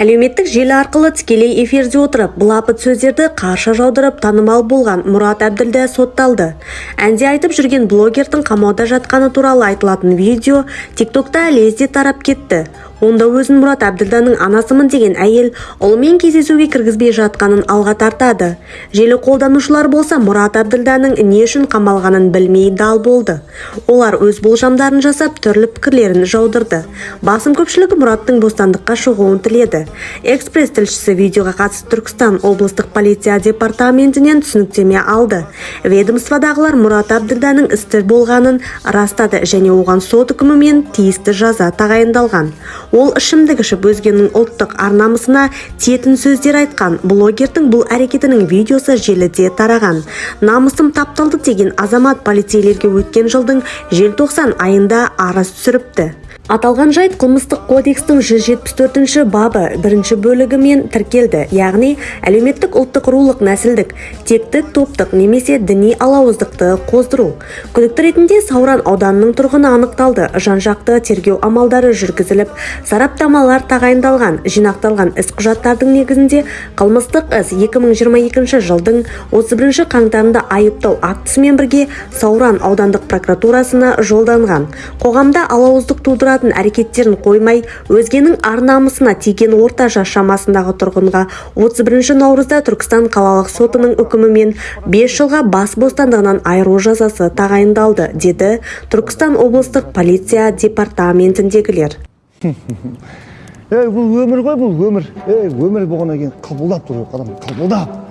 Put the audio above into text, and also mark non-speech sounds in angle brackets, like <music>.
әлеуметтік желі арқылы тікелей эфирде отырып былапыт сөздерді қарша жаудырып танымал болған мұрат әбділда сотталды. Әнде айтып жүрген блогердің қамауда жатқаны туралы айтылатын видео тиктокта лезде тарап кетті. Онда өзін мұрат әбділданың анасымын деген әйел ұлымен кездесуге кіргізбей жатқанын алға тартады. Желі қолданушылар болса мұрат әбділданың не үшін қамалғанын білмей дал болды. Олар өз болжамдарын жасап түрлі пікірлерін жаудырды. Басым көпшілігі мұраттың бостандыққа шығуын тіледі. Экспресс тілшісі видеоға қатысты түркістан облыстық полиция департаментінен түсініктеме алды. Ведомстводағылар мұрат әбділданың істі болғанын растады және оған сот үкімімен тиісті жаза тағайындалған. Ол ішімдік ішіп өзгенің ұлттық ар-намысына тиетін сөздер айтқан блогердің бұл әрекетінің видеосы желіде тараған. Намысым тапталды деген азамат полицейлерге өткен жылдың желтоқсан айында арыз түсіріпті. Аталған жайт қылмыстық кодекстің 174 бабы бірінші бөлігімен тіркелді. Яғни әлеуметтік ұлттық рулық нәсілдік тектік топтық немесе діни алауыздықты қоздыру. Күдікті ретінде сауран ауданының тұрғыны анықталды. Жан-жақты тергеу амалдары жүргізіліп сараптамалар тағайындалған. Жинақталған іс құжаттардың негізінде қылмыстық іс 2022 жылдың 31 қаңтарында айыптау актісімен бірге сауран аудандық прокуратурасына жолданған. Қоғамда алауыздық тудыратын әрекеттерін қоймай өзгенің ар-намысына тиген орта жас шамасындағы тұрғынға 31 наурызда түркістан қалалық сотының үкімімен 5 жылға бас бостандығынан айыру жазасы тағайындалды деді түркістан облыстық полиция департаментіндегілер. <laughs> Бұл өмір ғой бұл өмір. Өмір болғаннан кейін қабылдап керек адам қабылдап.